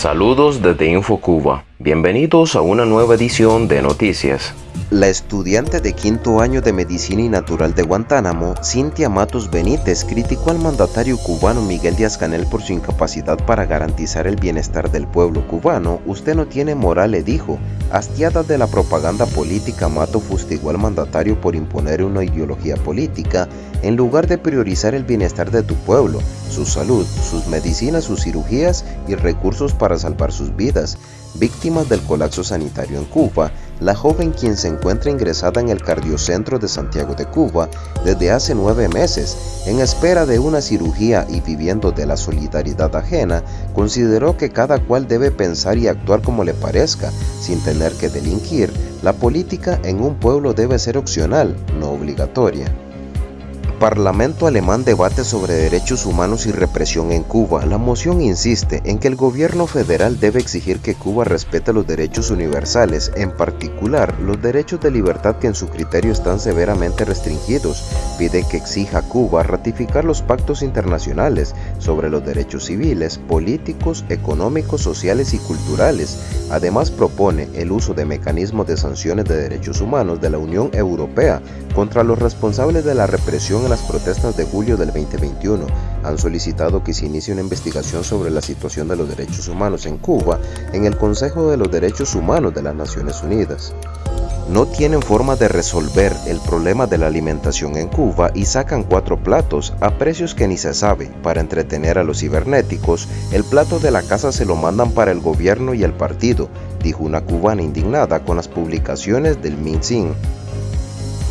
Saludos desde InfoCuba. Bienvenidos a una nueva edición de Noticias. La estudiante de quinto año de Medicina y Natural de Guantánamo, Cintia Matos Benítez, criticó al mandatario cubano Miguel Díaz-Canel por su incapacidad para garantizar el bienestar del pueblo cubano. Usted no tiene moral, le dijo. Hastiada de la propaganda política, Mato fustigó al mandatario por imponer una ideología política en lugar de priorizar el bienestar de tu pueblo, su salud, sus medicinas, sus cirugías y recursos para salvar sus vidas. Víctimas del colapso sanitario en Cuba, la joven quien se encuentra ingresada en el cardiocentro de Santiago de Cuba desde hace nueve meses, en espera de una cirugía y viviendo de la solidaridad ajena, consideró que cada cual debe pensar y actuar como le parezca, sin tener que delinquir. La política en un pueblo debe ser opcional, no obligatoria. Parlamento alemán debate sobre derechos humanos y represión en Cuba. La moción insiste en que el gobierno federal debe exigir que Cuba respete los derechos universales, en particular los derechos de libertad que en su criterio están severamente restringidos. Pide que exija a Cuba ratificar los pactos internacionales sobre los derechos civiles, políticos, económicos, sociales y culturales. Además propone el uso de mecanismos de sanciones de derechos humanos de la Unión Europea contra los responsables de la represión en las protestas de julio del 2021 han solicitado que se inicie una investigación sobre la situación de los derechos humanos en Cuba en el Consejo de los Derechos Humanos de las Naciones Unidas. No tienen forma de resolver el problema de la alimentación en Cuba y sacan cuatro platos a precios que ni se sabe. Para entretener a los cibernéticos, el plato de la casa se lo mandan para el gobierno y el partido, dijo una cubana indignada con las publicaciones del Minsin.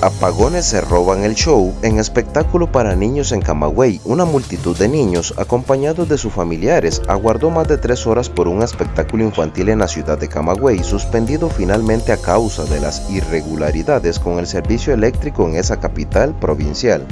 Apagones se roban el show en espectáculo para niños en Camagüey. Una multitud de niños, acompañados de sus familiares, aguardó más de tres horas por un espectáculo infantil en la ciudad de Camagüey, suspendido finalmente a causa de las irregularidades con el servicio eléctrico en esa capital provincial.